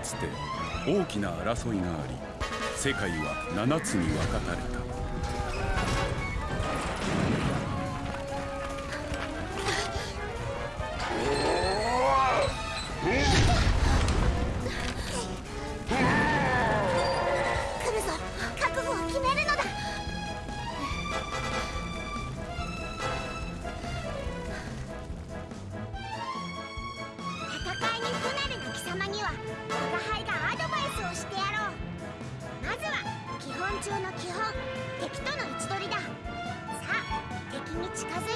かつて大きな争いがあり世界は7つに分かれた。中の基本敵との位置取りだ。さあ敵に近づ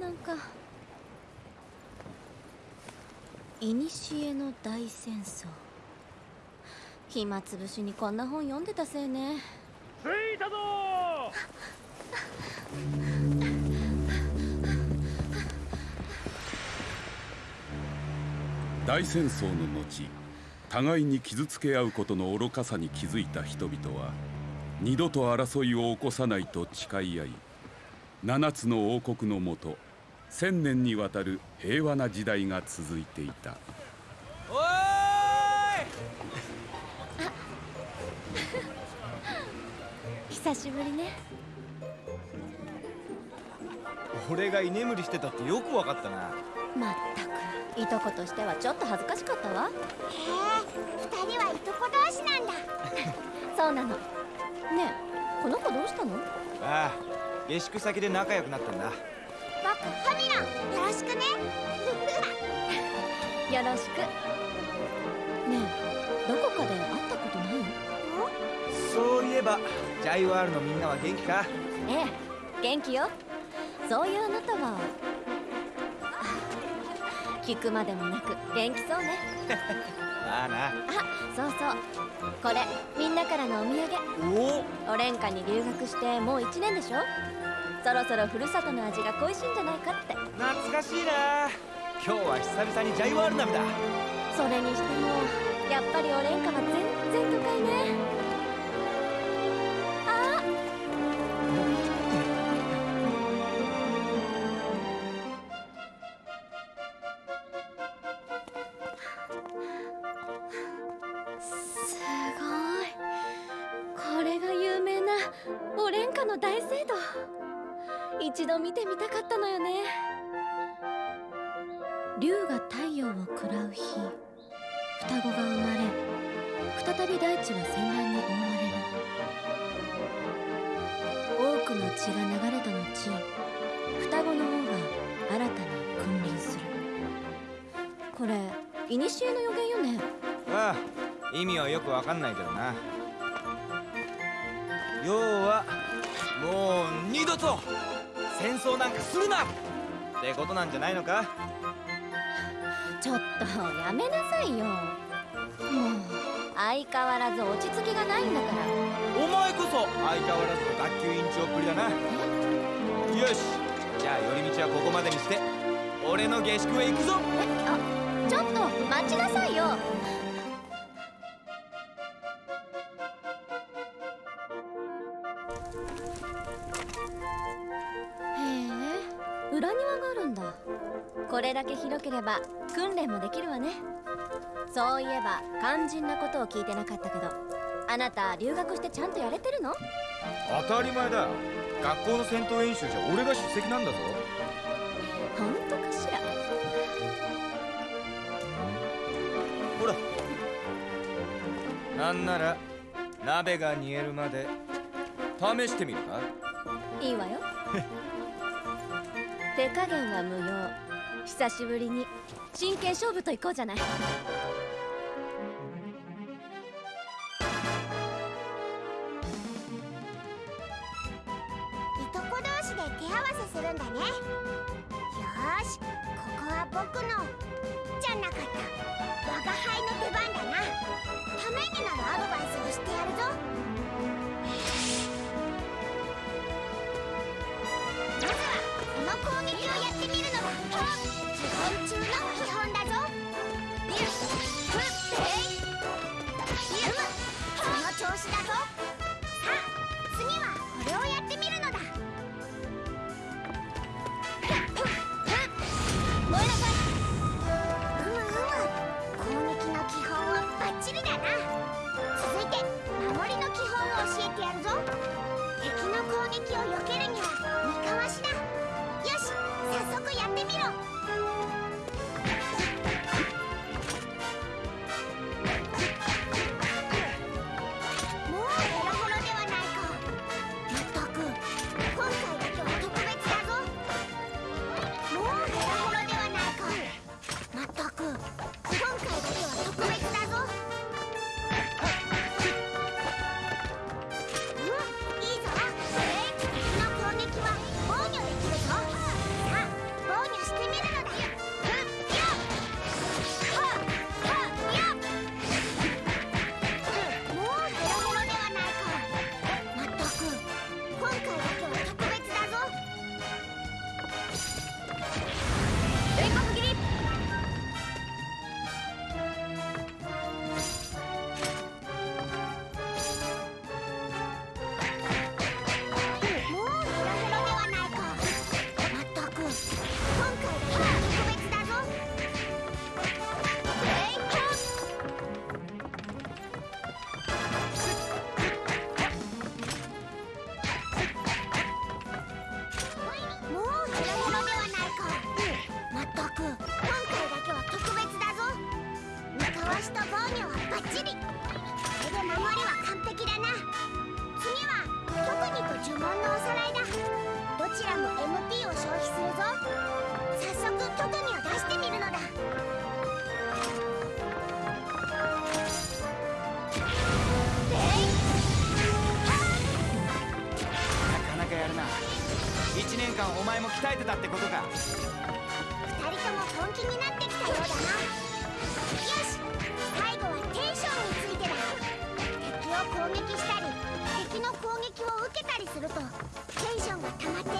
なんか。いにしえの大戦争。暇つぶしにこんな本読んでたせいね。着いたぞ！大戦争の後互いに傷つけ合うことの愚かさに気づいた人々は二度と争いを起こさないと誓い合い七つの王国のもと千年にわたる平和な時代が続いていた。おーい！久しぶりね。俺が居眠りしてたってよくわかったな。まったくいとことしてはちょっと恥ずかしかったわ。へえ二人はいとこ同士なんだ。そうなの。ねえこの子どうしたの？ああ下宿先で仲良くなったんだ。僕ファミロンよろしくね。よろしくねえどこかで会ったことないそういえばジャイワールのみんなは元気か？ええ元気よ。そういうあなたは？聞くまでもなく元気そうね。まあな。あそうそう。これみんなからのお土産。お？おオレンカに留学してもう1年でしょ？そろそろふるさとの味が恋しいんじゃないかって。懐かしいな。今日は久々にジャイワール鍋だ。それにしてもやっぱりオレンカは全然都会ね一度見てみたかったのよね。竜が太陽を食らう日。双子が生まれ再び大地は戦乱に覆われる。多くの血が流れた後双子の王が新たに君臨する。これ古の予言よね？ああ意味はよくわかんないけどな。要はもう二度と。戦争なんかするなってことなんじゃないのか？ちょっとやめなさいよ。もう相変わらず落ち着きがないんだから。お前こそ相変わらずの学級委員長っぷりだな。よし。じゃあ寄り道はここまでにして俺の下宿へ行くぞ。えあちょっと待ちなさいよれだけ広ければ訓練もできるわね。そういえば肝心なことを聞いてなかったけどあなた留学してちゃんとやれてるの？当たり前だ学校の戦闘演習じゃ俺が出席なんだぞ。本当かしら？ほら。なんなら鍋が煮えるまで試してみるか？いいわよ。手加減は無用久しぶりに。真剣勝負といこうじゃない。やるな。1年間お前も鍛えてたってことか。2人とも本気になってきたようだな。よし。最後はテンションについてだ。敵を攻撃したり敵の攻撃を受けたりするとテンションが溜まって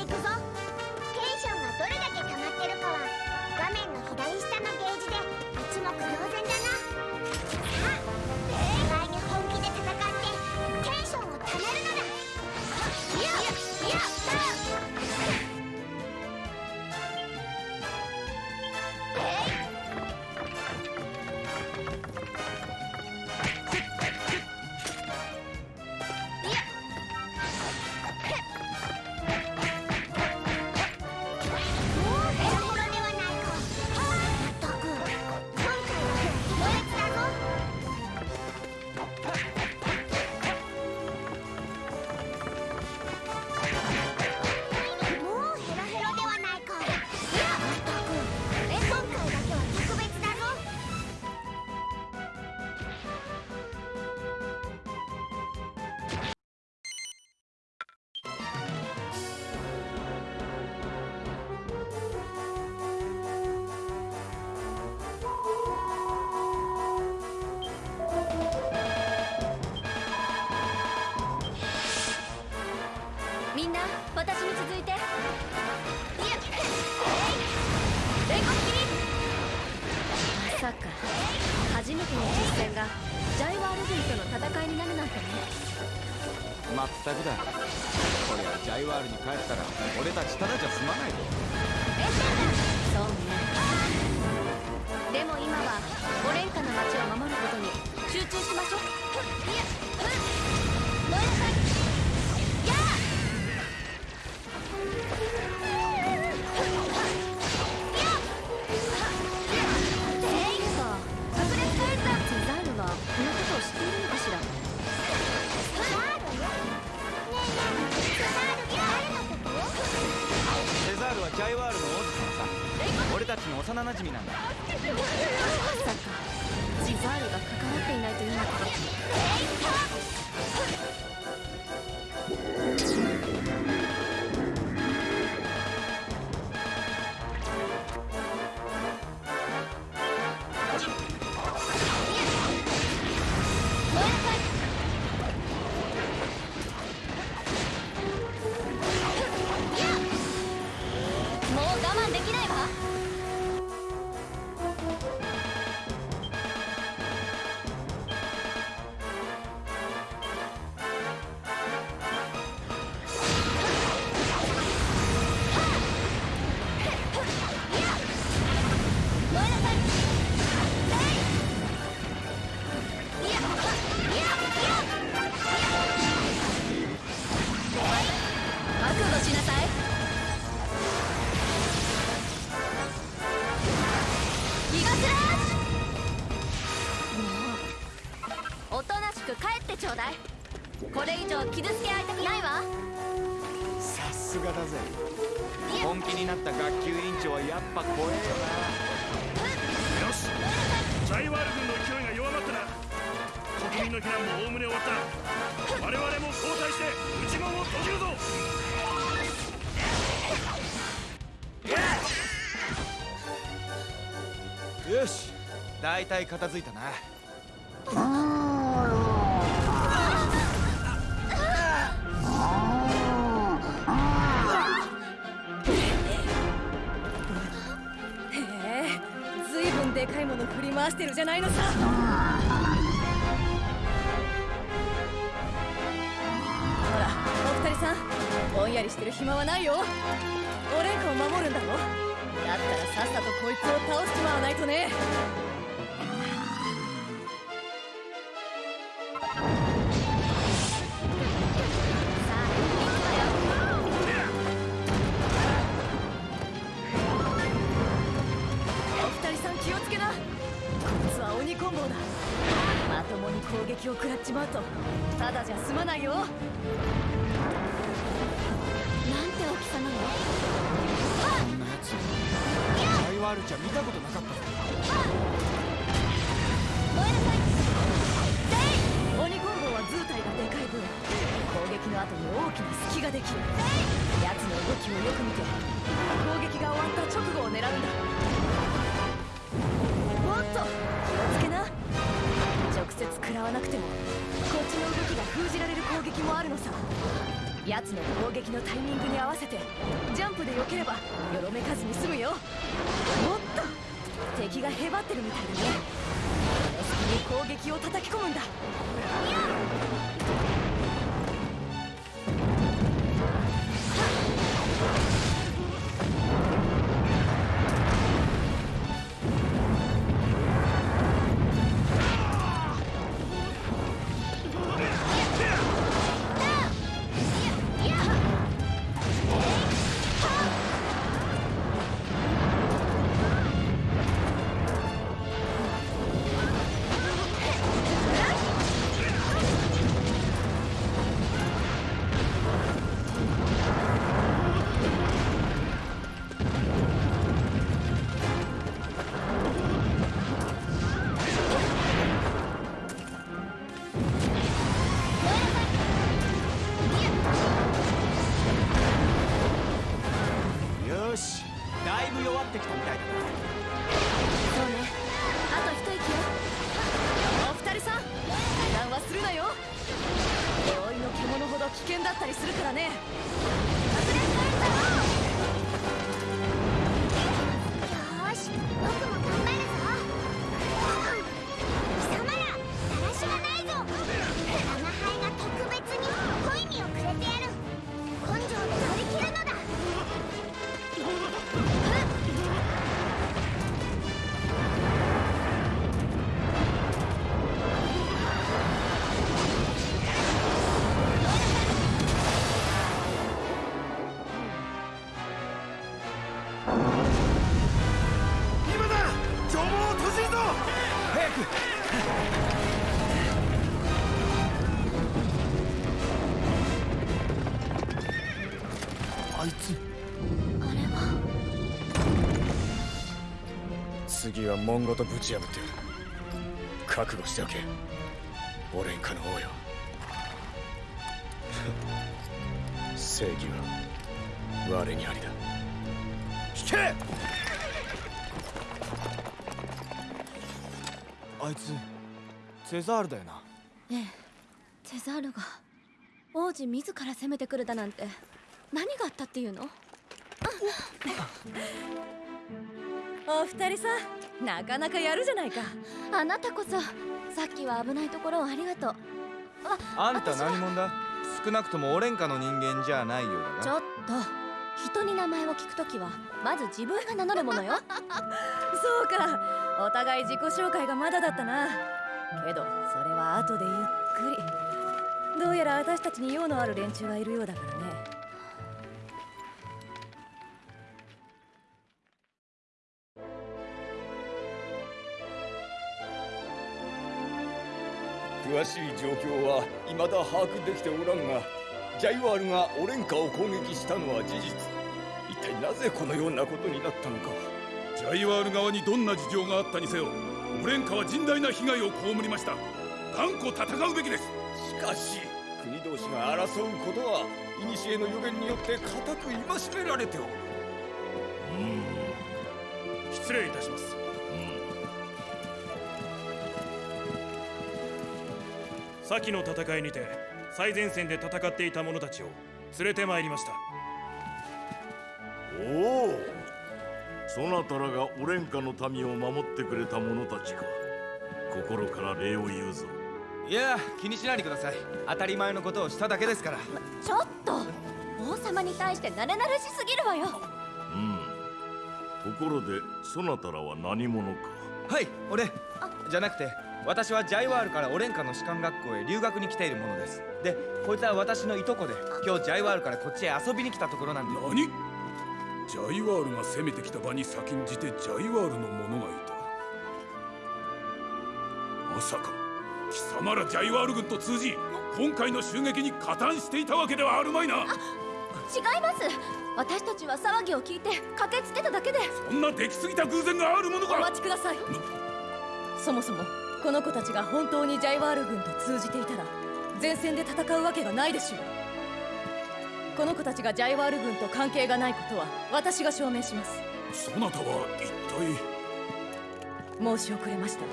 まったくだ。こりゃジャイワールに帰ったら俺たちただじゃ済まないぞ。そうね。でも今はオレンカの町を守ることに集中しましょう。いやうん。燃えなさい。ジャイワールの？王子様さ俺たちの幼なじみなんだ。まさか。ジザールが関わっていないというのか。よし。大体片付いたな。へえずいぶんでかいもの振り回してるじゃないのさ。ほらお二人さんぼんやりしてる暇はないよ。オレンカを守るんだろ？だったらさっさとこいつを倒しちまわないとね。お二人さん気をつけな。こいつは鬼コンボだ。まともに攻撃を食らっちまうとただじゃ済まないよ。なんて大きさなの？こんなやつジャイワールじゃ見たことなかった燃えなさい鬼コンボは図体がでかい分攻撃の後に大きな隙ができる奴の動きをよく見て攻撃が終わった直後を狙うんだ。おっと気をつけな直接食らわなくてもこっちの動きが封じられる攻撃もあるのさ。奴の攻撃のタイミングに合わせてジャンプで避ければよろめかずに済むよ。おっと敵がへばってるみたいだね。この隙に攻撃を叩き込むんだ。次は門ごとぶち破ってやる。覚悟しておけ。オレンカの王よ。正義は我にありだ。引け！あいつセザールだよな。ええ。セザールが王子自ら攻めてくるだなんて何があったっていうの？お二人さなかなかやるじゃないか。あなたこそさっきは危ないところをありがとう。あんた何者だ？少なくともオレンカの人間じゃないようだな。ちょっと人に名前を聞くときはまず自分が名乗るものよ。そうか。お互い自己紹介がまだだったな。けどそれは後でゆっくり。どうやら私たちに用のある連中がいるようだからね詳しい状況は未だ把握できておらんがジャイワールがオレンカを攻撃したのは事実。一体なぜこのようなことになったのか。ジャイワール側にどんな事情があったにせよオレンカは甚大な被害を被りました。断固戦うべきです。しかし国同士が争うことは古の予言によって固く戒められておる。失礼いたします先の戦いにて最前線で戦っていた者たちを連れてまいりました。おお。そなたらがオレンカの民を守ってくれた者たちか。心から礼を言うぞ。いや気にしないでください。当たり前のことをしただけですから。ちょっと。王様に対して慣れ慣れしすぎるわよ。うん。ところでそなたらは何者か。はい俺。じゃなくて私はジャイワールからオレンカの士官学校へ留学に来ているものです。でこいつは私のいとこで今日ジャイワールからこっちへ遊びに来たところなんで何？ジャイワールが攻めてきた場に先んじてジャイワールの者がいた。まさか貴様らジャイワール軍と通じ今回の襲撃に加担していたわけではあるまいな。違います。私たちは騒ぎを聞いて駆けつけただけで。そんな出来すぎた偶然があるものおか待ちください。そもそもこの子たちが本当にジャイワール軍と通じていたら前線で戦うわけがないでしょう。この子たちがジャイワール軍と関係がないことは私が証明します。そなたは一体？申し遅れました。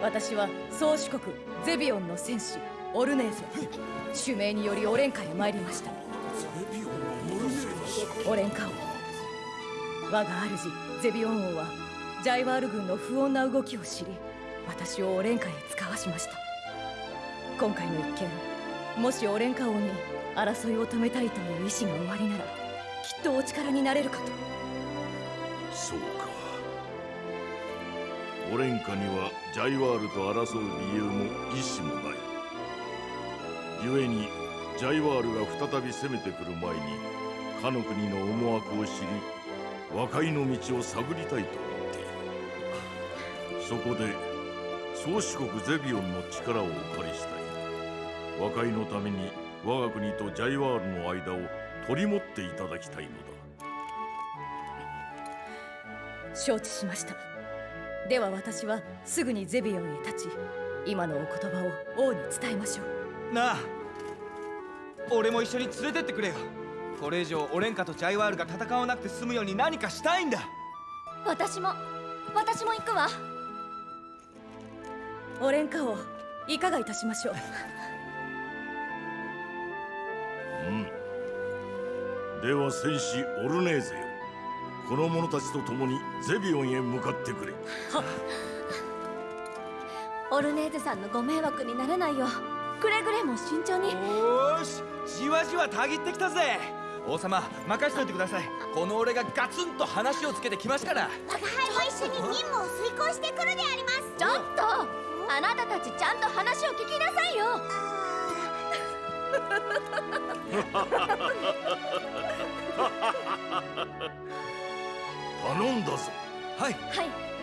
私は宗主国ゼビオンの戦士オルネーゼ。主命によりオレンカへ参りました。オレンカ王。我が主ゼビオン王はジャイワール軍の不穏な動きを知り私をオレンカへ使わしました。今回の一件もしオレンカ王に争いを止めたいという意志がおありならきっとお力になれるかと。そうか。オレンカにはジャイワールと争う理由も意志もない。故にジャイワールが再び攻めてくる前にかの国の思惑を知り和解の道を探りたいと思っている。そこで宗主国ゼビオンの力をお借りしたい。和解のために我が国とジャイワールの間を取り持っていただきたいのだ。承知しました。では私はすぐにゼビオンへ立ち今のお言葉を王に伝えましょう。なあ俺も一緒に連れてってくれよ。これ以上オレンカとジャイワールが戦わなくて済むように何かしたいんだ。私も私も行くわオレンカ王いかがいたしましょう？うん。では戦士オルネーゼよ。この者たちと共にゼビオンへ向かってくれ。オルネーゼさんのご迷惑にならないようくれぐれも慎重に。おーし。じわじわたぎってきたぜ。王様任しといてください。この俺がガツンと話をつけてきますから。我が輩も一緒に任務を遂行してくるであります。ちょっとあなたたちちゃんと話を聞きなさいよ。頼んだぞ。はい。はい